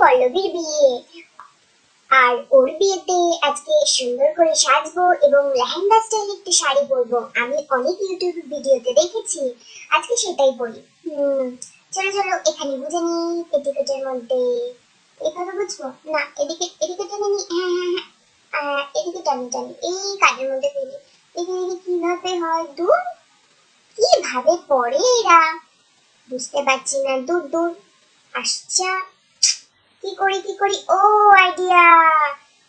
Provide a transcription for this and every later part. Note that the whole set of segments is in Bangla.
পল্লবীর বিয়ে আর ওর বিয়েতে আজকে সুন্দর করে সাজবো এবং লেহেঙ্গা স্টাইল একটি শাড়ি পরবো। আমি অনেক ইউটিউব ভিডিওতে দেখেছি। আজকে সেটাই পরি। চলো চলো, এখানে বুঝে নি পেটিকোটের মধ্যে। এভাবে বুঝব? না, এদিকে এদিকে টেনে নি। হ্যাঁ হ্যাঁ হ্যাঁ। এদিকে টানি টানি। এই কাজের মধ্যে ফেলি দেখি কীভাবে হয়? দূর। কীভাবে পড়ে এরা? বুঝতে পারছি না। দূর দূর। আচ্ছা কি করি কি করি? ও আইডিয়া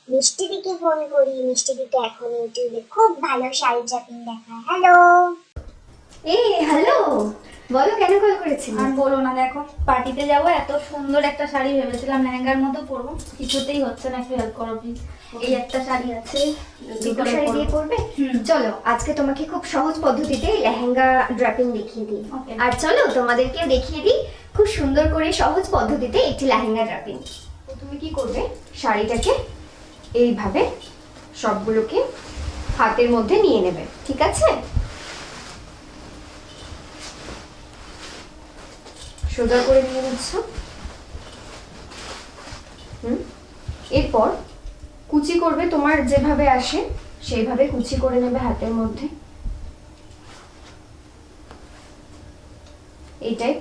মিষ্টি দিকে ফোন করি মিষ্টি দিকে এখন ইউটিউবে খুব ভালো শাড়ি ড্রাপিং দেখায়। হ্যালো এই হ্যালো বলো কেন কল করেছিলে? আর বলো না দেখো পার্টিতে যাব এত সুন্দর একটা শাড়ি ভেবেছিলাম লেহেঙ্গার মতো পরবো। কিছুতেই হচ্ছে না একটু হেল্প করো প্লিজ এই একটা শাড়ি আছে দুটো শাড়ি দিয়ে পরবে? চলো আজকে তোমাকে খুব সহজ পদ্ধতিতে লেহেঙ্গা ড্রাপিং দেখিয়ে দিই। আর চলো তোমাদেরকেও দেখিয়ে দিই খুব সুন্দর করে সহজ পদ্ধতিতে একটি লেহেঙ্গা ড্রাপিং তুমি কি করবে? শাড়িটাকে এইভাবে সবগুলোকে হাতের মধ্যে নিয়ে নেবে, ঠিক আছে? সোজা করে নিয়ে নিচ্ছ। হুম? এরপর কুচি করবে তোমার যেভাবে আসে, সেইভাবে কুচি করে নেবে হাতের মধ্যে। এইটাই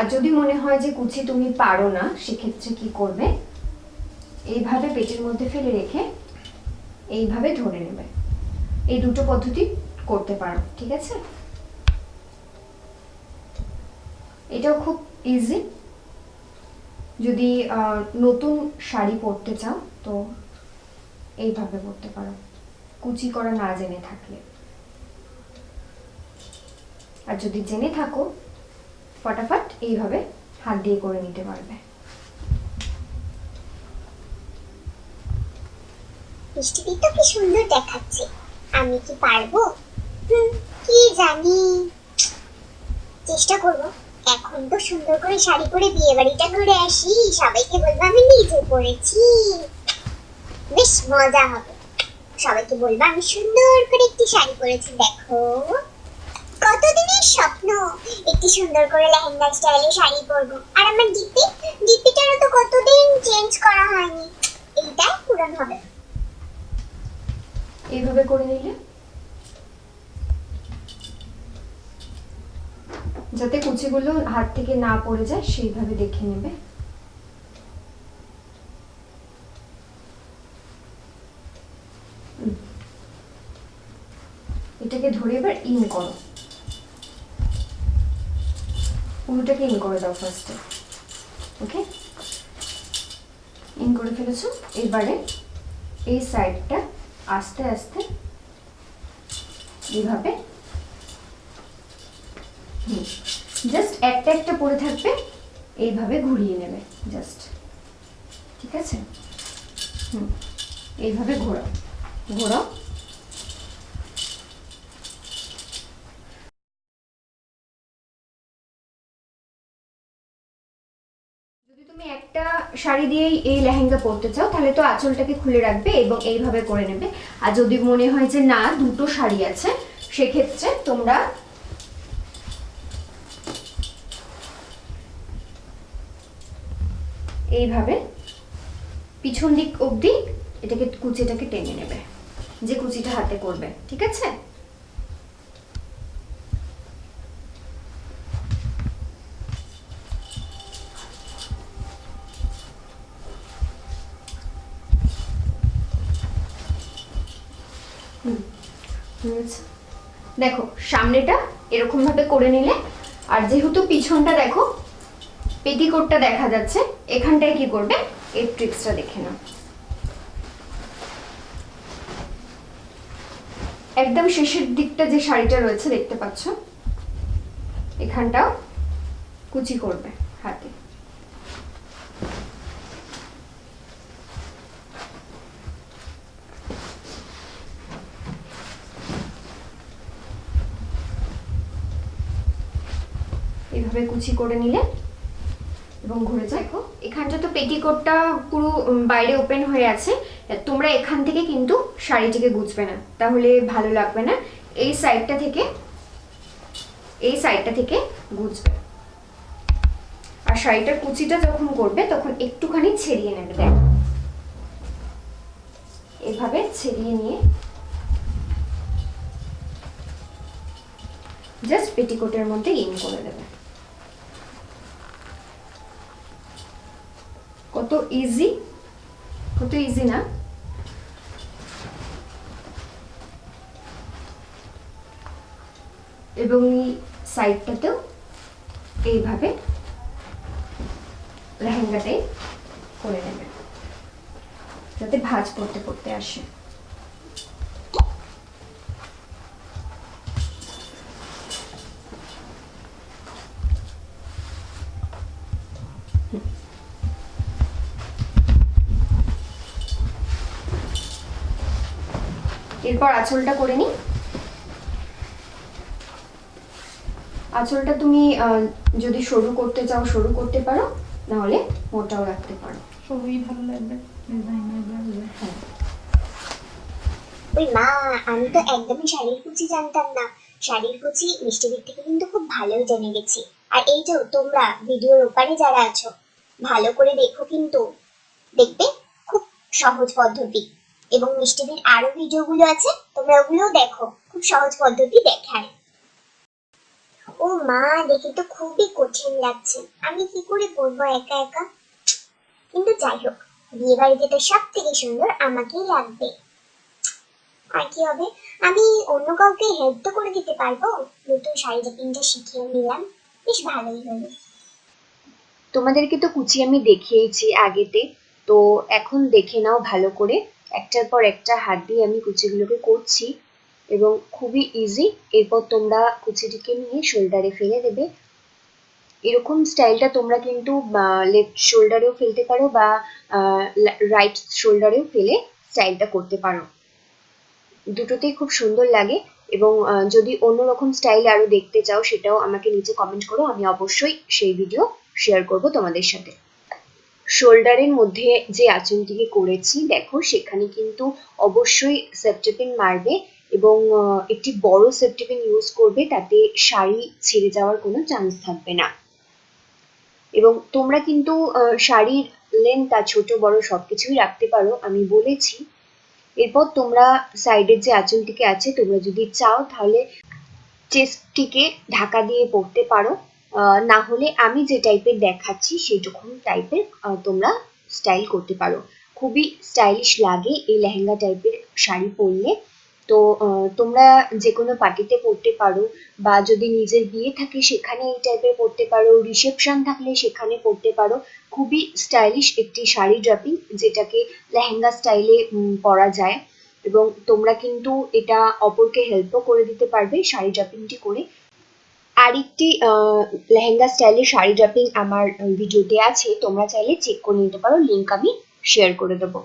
আর যদি মনে হয় যে কুচি তুমি পারো না, সেক্ষেত্রে কি করবে? এইভাবে পেটের মধ্যে ফেলে রেখে এইভাবে ধরে নেবে। এই দুটো পদ্ধতি করতে পারো, ঠিক আছে? এটাও খুব ইজি যদি নতুন শাড়ি পরতে চাও, তো এইভাবে পরতে পারো। কুচি করা না জেনে থাকলে। আর যদি জেনে থাকো ফটাফট এইভাবে হাত দিয়ে করে নিতে পারবে। চেষ্টা করব। এখন তো সুন্দর করে শাড়ি পরে বিয়ে বাড়িটা আসি। সবাইকে বলব আমি নিজে পরেছি। বেশ মজা হবে। সবাইকে বলব আমি সুন্দর করে একটি শাড়ি পরেছি, দেখো। কতদিনের স্বপ্ন? একটি সুন্দর করে লেহেঙ্গা স্টাইলে শাড়ি পরবো। আর আমার ডিপি ডিপিটারও তো কতদিন চেঞ্জ করা হয়নি। এইটাই পূরণ হবে। এইভাবে করে নিলে? যাতে কুচিগুলো হাত থেকে না পড়ে যায়, সেইভাবে দেখে নেবে। এটাকে ধরে এবার ইন করো। পুরোটাকে ইন করে দাও ফার্স্টে ওকে ইন করে ফেলেছো, এবারে এই সাইডটা আস্তে আস্তে এইভাবে জাস্ট একটা একটা পরে থাকবে, এইভাবে ঘুরিয়ে নেবে জাস্ট ঠিক আছে? হুম, এইভাবে ঘোরাও ঘোরাও যদি তুমি একটা শাড়ি দিয়েই এই লেহেঙ্গা পরতে চাও, তাহলে তো আঁচলটাকে খুলে রাখবে এবং এইভাবে করে নেবে। আর যদি মনে হয় যে না, দুটো শাড়ি আছে, সেক্ষেত্রে তোমরা এইভাবে পিছন দিক অবধি এটাকে কুচিটাকে টেনে নেবে, যে কুচিটা হাতে করবে, ঠিক আছে হুম, হয়েছে। দেখো, সামনেটা এরকম ভাবে করে নিলে, আর যেহেতু পিছনটা দেখো, পেটিকোটটা দেখা যাচ্ছে, এখানটায় কি করবে? এই ট্রিক্সটা দেখে নাও। একদম শেষের দিকটা যে শাড়িটা রয়েছে, দেখতে পাচ্ছ? এখানটাও কুচি করবে হাতে। এইভাবে কুচি করে নিলে এবং ঘুরে দেখো, এখানটা তো পেটিকোটটা পুরো বাইরে ওপেন হয়ে আছে। তোমরা এখান থেকে কিন্তু শাড়িটিকে গুছবে না। তাহলে ভালো লাগবে না। এই সাইডটা থেকে, এই সাইডটা থেকে গুছবে শাড়িটার কুচিটা যখন করবে, তখন একটুখানি ছেড়িয়ে নেবে, দেখ। এভাবে ছেড়িয়ে নিয়ে জাস্ট পেটিকোটের মধ্যে ইন করে দেবে। কত ইজি কত ইজি না? এবং এই সাইডটাতেও এইভাবে লেহেঙ্গাটাই করে নেবে, যাতে ভাজ পড়তে পড়তে আসে। এরপর আঁচলটা করে নিই। আঁচলটা তুমি আহ, যদি সরু করতে চাও সরু করতে পারো নাহলে মোটাও রাখতে পারো। সবই ভালো লাগবে। হ্যাঁ। ওই মা আমি তো একদমই শাড়ির কুচি জানতাম না। শাড়ির কুচি মিষ্টি দিক থেকে কিন্তু খুব ভালোই জেনে গেছি। আর এই যে তোমরা ভিডিওর ওপারে যারা আছো ভালো করে দেখো কিন্তু। দেখবে খুব সহজ পদ্ধতি। এবং মিষ্টিদের আরও ভিডিওগুলো আছে, তোমরা ওগুলোও দেখো। খুব সহজ পদ্ধতি দেখায়। ও মা, দেখে তো খুবই কঠিন লাগছে। আমি কি করে করব একা একা? কিন্তু যাই হোক বিয়ে বাড়িতে সব থেকে সুন্দর আমাকেই লাগবে। আর কি হবে? আমি অন্য কাউকে হেল্প তো করে দিতে পারব। নতুন শাড়ি জাপিংটা শিখিয়ে নিলাম, বেশ ভালোই হলো। তোমাদেরকে তো কুচি আমি দেখিয়েছি আগেতে। তো এখন দেখে নাও ভালো করে। একটার পর একটা হাত দিয়ে আমি কুচিগুলোকে করছি এবং খুবই ইজি এরপর তোমরা কুচিটিকে নিয়ে শোল্ডারে ফেলে দেবে। এরকম স্টাইলটা তোমরা কিন্তু লেফট শোল্ডারেও ফেলতে পারো বা রাইট শোল্ডারেও ফেলে স্টাইলটা করতে পারো। দুটোতেই খুব সুন্দর লাগে এবং যদি অন্যরকম স্টাইল আরও দেখতে চাও, সেটাও আমাকে নিচে কমেন্ট করো। আমি অবশ্যই সেই ভিডিও শেয়ার করব তোমাদের সাথে। শোল্ডারের মধ্যে যে আঁচলটিকে করেছি, দেখো সেখানে কিন্তু অবশ্যই সেপটেপিন মারবে এবং একটি বড় সেপটেপিন ইউজ করবে, তাতে শাড়ি ছিঁড়ে যাওয়ার কোনো চান্স থাকবে না। এবং তোমরা কিন্তু শাড়ির লেন্থ আর ছোট বড় সবকিছুই রাখতে পারো, আমি বলেছি। এরপর তোমরা সাইডের যে আঁচলটিকে আছে, তোমরা যদি চাও তাহলে চেস্টটিকে ঢাকা দিয়ে পড়তে পারো। না হলে আমি যে টাইপের দেখাচ্ছি সেইরকম টাইপের তোমরা স্টাইল করতে পারো। খুবই স্টাইলিশ লাগে এই লেহেঙ্গা টাইপের শাড়ি পরলে। তো তোমরা যে কোনো পার্টিতে পরতে পারো বা যদি নিজের বিয়ে থাকে সেখানে এই টাইপের পরতে পারো রিসেপশন থাকলে সেখানে পরতে পারো। খুবই স্টাইলিশ একটি শাড়ি ড্রাপিং যেটাকে লেহেঙ্গা স্টাইলে পরা যায়। এবং তোমরা কিন্তু এটা অপরকে হেল্পও করে দিতে পারবে শাড়ি ড্রাপিংটি করে। আরেকটি লেহেঙ্গা স্টাইলের শাড়ি ড্রাপিং আমার ভিডিওতে আছে, তোমরা চাইলে চেক করে নিতে পারো লিঙ্ক আমি শেয়ার করে দেবো।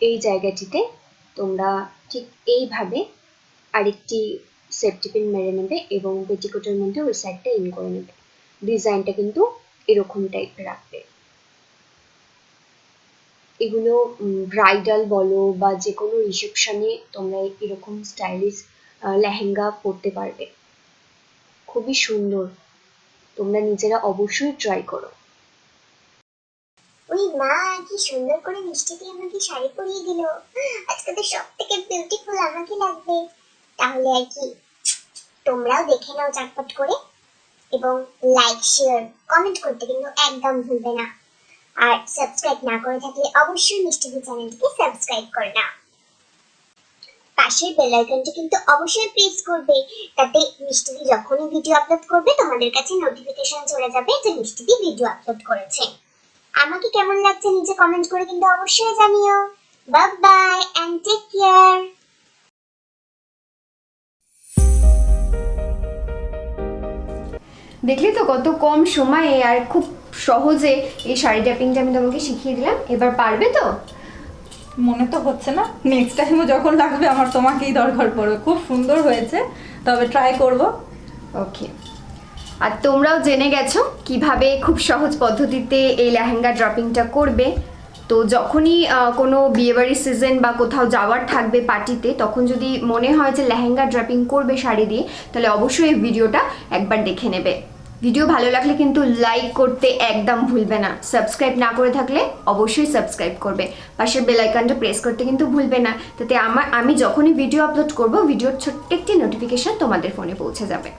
এই জায়গাটিতে তোমরা ঠিক এইভাবে আরেকটি সেফটি পিন মেরে নেবে এবং পেটিকোটের মধ্যে ওই সাইডটা ইন করে নেবে। ডিজাইনটা কিন্তু এরকম টাইপের রাখবে। এগুলো ব্রাইডাল বলো বা যে কোনো রিসেপশনে তোমরা এরকম স্টাইলিশ লেহেঙ্গা পরতে পারবে। খুবই সুন্দর। তোমরা নিজেরা অবশ্যই ট্রাই করো। ওই মা, কি সুন্দর করে মিষ্টি দিয়ে আমাকে শাড়ি পরিয়ে দিল। আজকে তো সব থেকে বিউটিফুল আমাকে লাগবে। তাহলে আর কি, তোমরাও দেখে নাও চটপট করে। এবং লাইক শেয়ার কমেন্ট করতে কিন্তু একদম ভুলবে না। আর সাবস্ক্রাইব না করে থাকলে অবশ্যই মিষ্টি চ্যানেলটিকে সাবস্ক্রাইব করে নাও। পাশের বেল আইকনটি কিন্তু অবশ্যই প্রেস করবে। তাতে মিষ্টিদি যখনই ভিডিও আপলোড করবে, তোমাদের কাছে নোটিফিকেশন চলে যাবে যে মিষ্টি দি ভিডিও আপলোড করেছে। আমাকে কেমন লাগছে নিচে কমেন্ট করে কিন্তু অবশ্যই জানিও। Bye bye and take care দেখলি তো কত কম সময়ে আর খুব সহজে এই শাড়ি ট্যাপিংটা আমি তোমাকে শিখিয়ে দিলাম। এবার পারবে তো? মনে তো হচ্ছে না। নেক্সট টাইমও যখন লাগবে আমার তোমাকেই দরকার পড়বে। খুব সুন্দর হয়েছে। তবে ট্রাই করব। ওকে আর তোমরাও জেনে গেছো কীভাবে খুব সহজ পদ্ধতিতে এই লেহেঙ্গা ড্রপিংটা করবে। তো যখনই কোনো বিয়েবাড়ির সিজন বা কোথাও যাওয়ার থাকবে পার্টিতে তখন যদি মনে হয় যে লেহেঙ্গা ড্রপিং করবে শাড়ি দিয়ে, তাহলে অবশ্যই এই ভিডিওটা একবার দেখে নেবে। ভিডিও ভালো লাগলে কিন্তু লাইক করতে একদম ভুলবে না। সাবস্ক্রাইব না করে থাকলে অবশ্যই সাবস্ক্রাইব করবে। পাশের বেলাইকানটা প্রেস করতে কিন্তু ভুলবে না। তাতে আমার আমি যখনই ভিডিও আপলোড করব ভিডিওর ছোট্ট একটি নোটিফিকেশান তোমাদের ফোনে পৌঁছে যাবে।